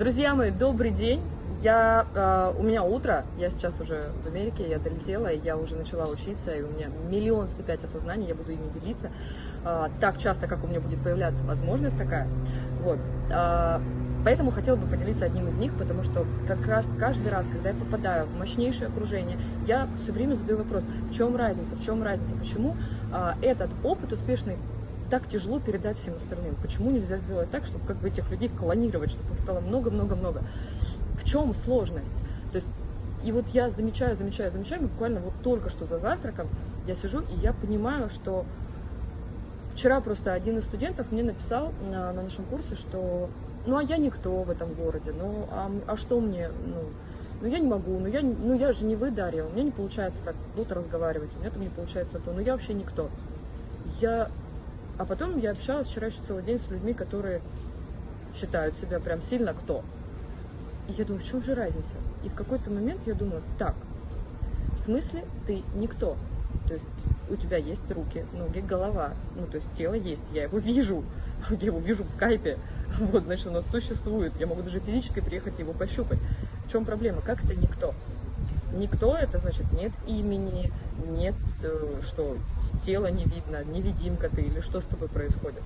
Друзья мои, добрый день! Я, э, у меня утро, я сейчас уже в Америке, я долетела, я уже начала учиться, и у меня миллион сто пять осознаний, я буду ими делиться э, так часто, как у меня будет появляться возможность такая. Вот. Э, поэтому хотела бы поделиться одним из них, потому что как раз каждый раз, когда я попадаю в мощнейшее окружение, я все время задаю вопрос, в чем разница, в чем разница, почему э, этот опыт успешный так тяжело передать всем остальным? Почему нельзя сделать так, чтобы как бы этих людей клонировать, чтобы их стало много-много-много? В чем сложность? То есть, и вот я замечаю, замечаю, замечаю, буквально вот только что за завтраком я сижу, и я понимаю, что вчера просто один из студентов мне написал на, на нашем курсе, что ну а я никто в этом городе, ну а, а что мне, ну, ну я не могу, ну я, ну я же не вы, Дарья, у меня не получается так вот разговаривать, у меня там не получается то, ну я вообще никто. Я а потом я общалась вчера еще целый день с людьми, которые считают себя прям сильно кто. И я думаю, в чем же разница? И в какой-то момент я думаю, так, в смысле ты никто? То есть у тебя есть руки, ноги, голова, ну то есть тело есть, я его вижу, я его вижу в скайпе, вот, значит, нас существует, я могу даже физически приехать его пощупать. В чем проблема? Как это никто? Никто, это значит нет имени, нет, э, что тело не видно, невидимка ты или что с тобой происходит.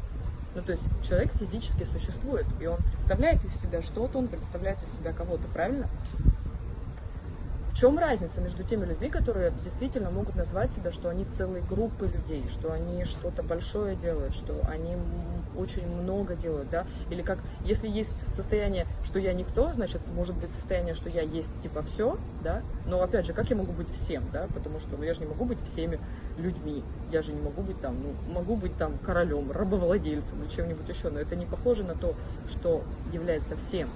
Ну, то есть человек физически существует, и он представляет из себя что-то, он представляет из себя кого-то, правильно? В чем разница между теми людьми, которые действительно могут назвать себя, что они целые группы людей, что они что-то большое делают, что они очень много делают, да? Или как, если есть состояние, что я никто, значит, может быть состояние, что я есть типа все, да? Но опять же, как я могу быть всем, да? Потому что, ну, я же не могу быть всеми людьми, я же не могу быть там, ну, могу быть там королем, рабовладельцем или чем-нибудь еще, но это не похоже на то, что является всем.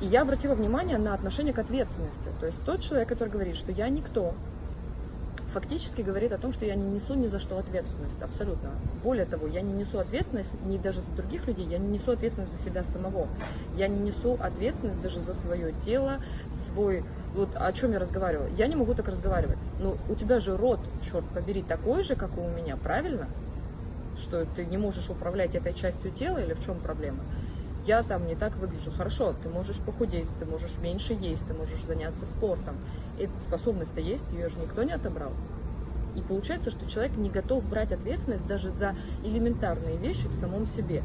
И я обратила внимание на отношение к ответственности. То есть тот человек, который говорит, что я никто, фактически говорит о том, что я не несу ни за что ответственность, абсолютно. Более того, я не несу ответственность не даже за других людей, я не несу ответственность за себя самого. Я не несу ответственность даже за свое тело, свой... Вот о чем я разговаривала. Я не могу так разговаривать. Но у тебя же рот, черт побери, такой же, как и у меня, правильно? Что ты не можешь управлять этой частью тела или в чем проблема? Я там не так выгляжу. Хорошо, ты можешь похудеть, ты можешь меньше есть, ты можешь заняться спортом. Эта способность-то есть, ее же никто не отобрал. И получается, что человек не готов брать ответственность даже за элементарные вещи в самом себе.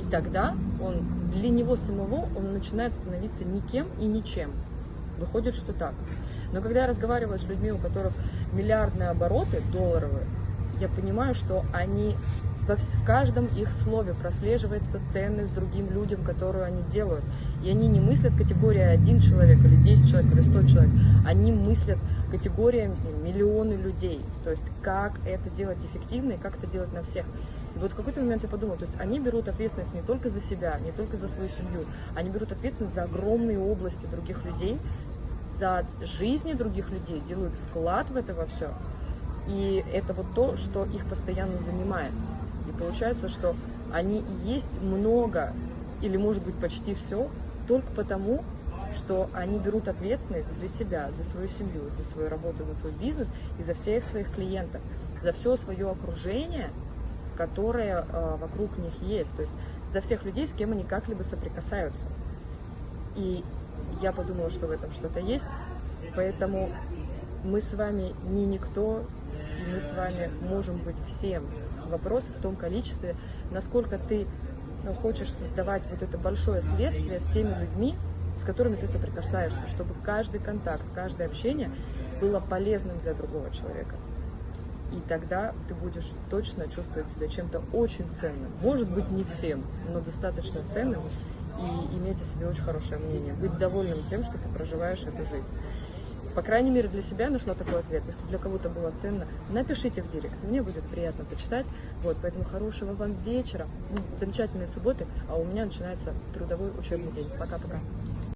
И тогда он, для него самого он начинает становиться никем и ничем. Выходит, что так. Но когда я разговариваю с людьми, у которых миллиардные обороты долларовые, я понимаю, что они в каждом их слове прослеживается ценность другим людям, которую они делают. И они не мыслят категория один человек или 10 человек или 100 человек, они мыслят категориями миллионы людей. То есть как это делать эффективно и как это делать на всех. И вот в какой-то момент я подумала, то есть они берут ответственность не только за себя, не только за свою семью, они берут ответственность за огромные области других людей, за жизни других людей, делают вклад в это во все. И это вот то, что их постоянно занимает. Получается, что они есть много, или может быть почти все, только потому, что они берут ответственность за себя, за свою семью, за свою работу, за свой бизнес и за всех своих клиентов, за все свое окружение, которое э, вокруг них есть, то есть за всех людей, с кем они как-либо соприкасаются. И я подумала, что в этом что-то есть, поэтому мы с вами не никто, и мы с вами можем быть всем, Вопрос в том количестве, насколько ты ну, хочешь создавать вот это большое следствие с теми людьми, с которыми ты соприкасаешься, чтобы каждый контакт, каждое общение было полезным для другого человека. И тогда ты будешь точно чувствовать себя чем-то очень ценным. Может быть, не всем, но достаточно ценным и иметь о себе очень хорошее мнение. Быть довольным тем, что ты проживаешь эту жизнь. По крайней мере, для себя нашла такой ответ. Если для кого-то было ценно, напишите в директ. Мне будет приятно почитать. Вот, поэтому хорошего вам вечера, замечательной субботы, а у меня начинается трудовой учебный день. Пока-пока.